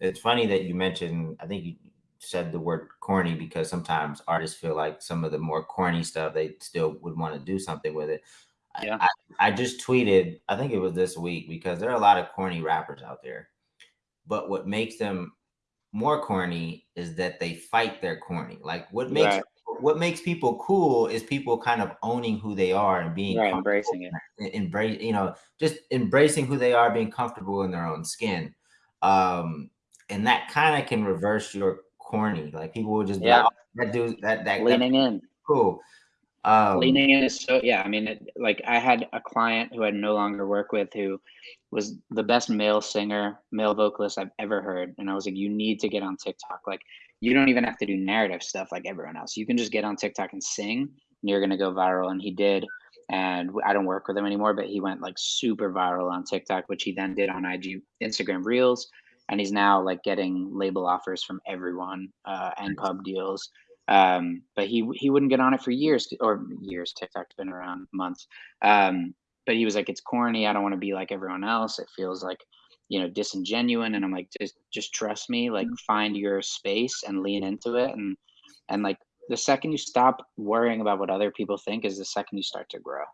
it's funny that you mentioned. I think you said the word corny because sometimes artists feel like some of the more corny stuff they still would want to do something with it. Yeah. I, I just tweeted, I think it was this week, because there are a lot of corny rappers out there. But what makes them more corny is that they fight their corny. Like what makes right. what makes people cool is people kind of owning who they are and being right, embracing it. Embrace, you know, just embracing who they are, being comfortable in their own skin. Um, and that kind of can reverse your corny. Like people will just yeah. Like, oh, that dude that that leaning that, in. Cool. Um, leaning in is so yeah. I mean, it, like I had a client who I no longer work with who was the best male singer, male vocalist I've ever heard. And I was like, you need to get on TikTok. Like, you don't even have to do narrative stuff like everyone else. You can just get on TikTok and sing, and you're going to go viral. And he did. And I don't work with him anymore, but he went like super viral on TikTok, which he then did on IG, Instagram Reels. And he's now like getting label offers from everyone uh, and pub deals. Um, but he he wouldn't get on it for years or years. TikTok's been around months. Um, but he was like, it's corny. I don't want to be like everyone else. It feels like, you know, disingenuous. And I'm like, just, just trust me, like mm-hmm. find your space and lean into it. And, and like the second you stop worrying about what other people think is the second you start to grow.